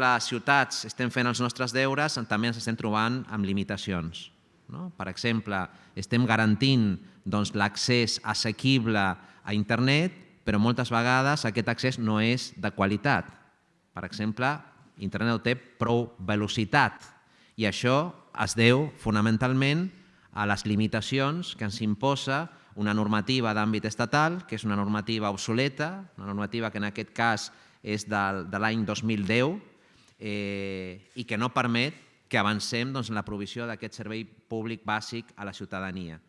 les ciutats estem fent els nostres deures, també ens estem trobant amb limitacions. No? Per exemple, estem garantint doncs, l'accés assequible a internet, però moltes vegades aquest accés no és de qualitat. Per exemple, internet no té prou velocitat i això es deu fonamentalment a les limitacions que ens imposa una normativa d'àmbit estatal, que és una normativa obsoleta, una normativa que en aquest cas és de, de l'any 2010 eh, i que no permet que avancem doncs, en la provisió d'aquest servei públic bàsic a la ciutadania.